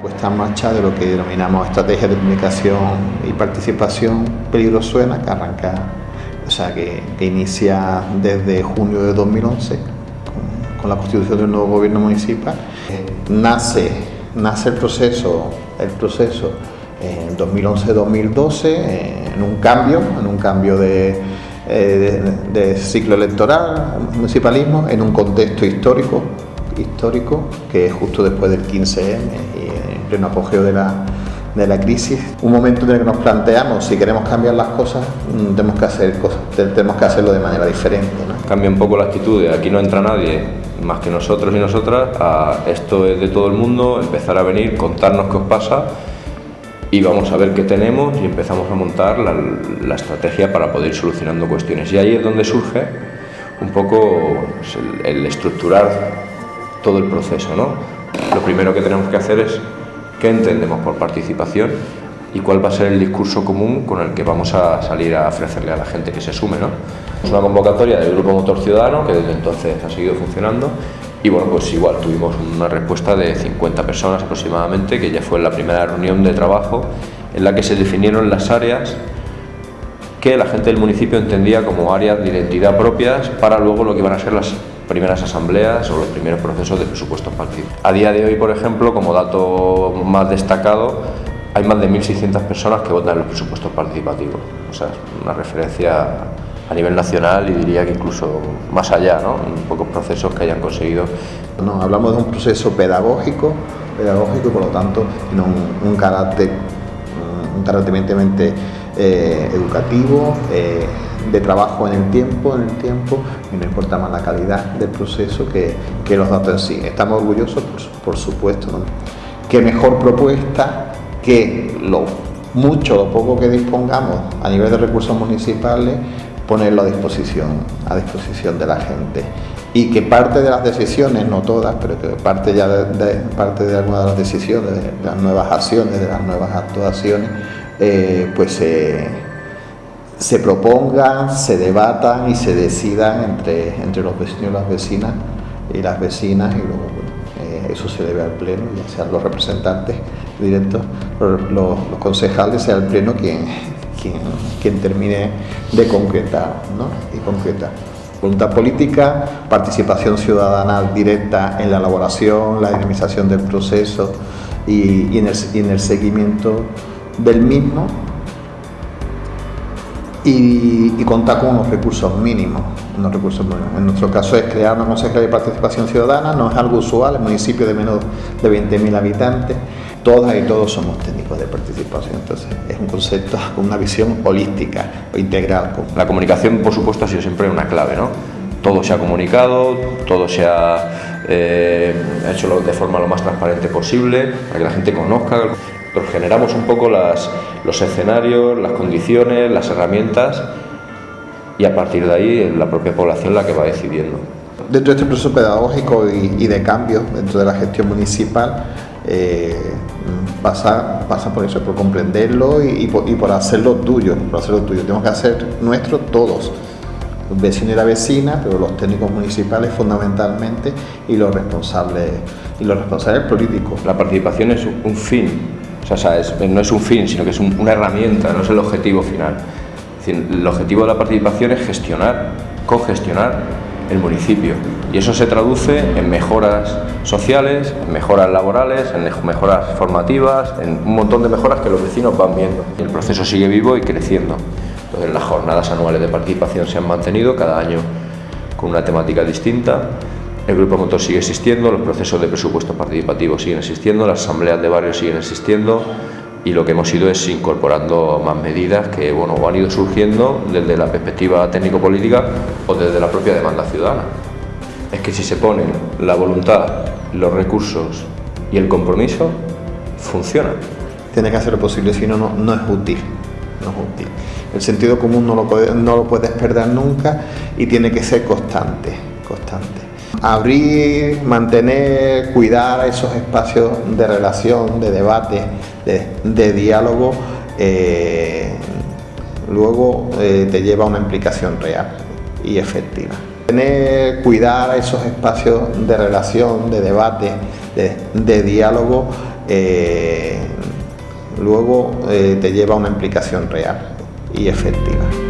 puesta en marcha de lo que denominamos estrategia de comunicación y participación Peligro Suena, que arranca, o sea, que, inicia desde junio de 2011 con, la constitución del nuevo gobierno municipal. Nace, nace el proceso, el proceso en 2011-2012 en un cambio, en un cambio de, eh, de, ciclo electoral, municipalismo, en un contexto histórico, histórico que es justo después del 15M y en pleno apogeo de la, de la crisis, un momento en el que nos planteamos si queremos cambiar las cosas, mm, tenemos que, hacer cosas, tenemos que hacerlo de manera diferente. Cambia un poco la actitud aquí no entra nadie más que nosotros y nosotras, a esto es de todo el mundo, empezar a venir, contarnos qué os pasa y vamos a ver qué tenemos y empezamos a montar la, estrategia para poder ir solucionando cuestiones. Y ahí es donde surge un poco pues, el, estructurar todo el proceso. ¿no? Lo primero que tenemos que hacer es qué entendemos por participación y cuál va a ser el discurso común con el que vamos a salir a ofrecerle a la gente que se sume. ¿no? Es una convocatoria del Grupo Motor Ciudadano que desde entonces ha seguido funcionando y bueno, pues igual tuvimos una respuesta de 50 personas aproximadamente, que ya fue la primera reunión de trabajo en la que se definieron las áreas que la gente del municipio entendía como áreas de identidad propias para luego lo que iban a ser las primeras asambleas o los primeros procesos de presupuestos participativos. A día de hoy, por ejemplo, como dato más destacado, hay más de 1.600 personas que votan en los presupuestos participativos. O sea, es una referencia a nivel nacional y diría que incluso más allá, ¿no? en pocos procesos que hayan conseguido. No, hablamos de un proceso pedagógico, pedagógico por lo tanto tiene un, carácter, un carácter eh, educativo, eh, de trabajo en el tiempo, en el tiempo, y no importa más la calidad del proceso que, que los datos en sí. Estamos orgullosos, por, supuesto, ¿no? Qué mejor propuesta que lo mucho o poco que dispongamos a nivel de recursos municipales ponerlo a disposición, a disposición de la gente y que parte de las decisiones, no todas, pero que parte ya de, parte de algunas de las decisiones, de, las nuevas acciones, de las nuevas actuaciones, eh, pues se propongan, se debatan y se decidan entre, entre los vecinos y las vecinas y las vecinas y luego eh, eso se debe al pleno, ya sean los representantes directos, los, concejales, sea el pleno quien, quien, termine de concretar ¿no? y concreta. Voluntad política, participación ciudadana directa en la elaboración, la dinamización del proceso y, en, el, seguimiento del mismo y, contar con unos recursos mínimos, unos recursos En nuestro caso es crear una consejería de participación ciudadana, no es algo usual, el municipio de menos de 20.000 habitantes, todas y todos somos técnicos de participación, entonces es un concepto con una visión holística o integral. La comunicación, por supuesto, ha sido siempre una clave, ¿no? Todo se ha comunicado, todo se ha eh, hecho de forma lo más transparente posible, para que la gente conozca. Generamos un poco las, los escenarios, las condiciones, las herramientas y a partir de ahí la propia población la que va decidiendo. Dentro de este proceso pedagógico y, de cambio dentro de la gestión municipal, eh, pasa, pasa por eso, por comprenderlo y, por, hacerlo tuyo, por hacerlo tuyo. Tenemos que hacer nuestro todos, vecino y la vecina, pero los técnicos municipales fundamentalmente y los responsables y los responsables políticos. La participación es un fin, no es un fin, sino que es una herramienta, no es el objetivo final. el objetivo de la participación es gestionar, cogestionar el municipio. Y eso se traduce en mejoras sociales, en mejoras laborales, en mejoras formativas, en un montón de mejoras que los vecinos van viendo. El proceso sigue vivo y creciendo. Entonces las jornadas anuales de participación se han mantenido cada año con una temática distinta. El grupo motor sigue existiendo, los procesos de presupuesto participativo siguen existiendo, las asambleas de barrio siguen existiendo, y lo que hemos ido es incorporando más medidas que bueno, han ido surgiendo desde la perspectiva técnico-política o desde la propia demanda ciudadana. Es que si se ponen la voluntad, los recursos y el compromiso, funciona. Tiene que hacer lo posible, si no, no es útil. No es útil. El sentido común no lo, no lo puedes perder nunca y tiene que ser constante, abrir, mantener, cuidar esos espacios de relación, de debate, de, diálogo, eh, luego eh, te lleva a una implicación real y efectiva. Tener, cuidar esos espacios de relación, de debate, de, diálogo, luego te lleva a una implicación real y efectiva.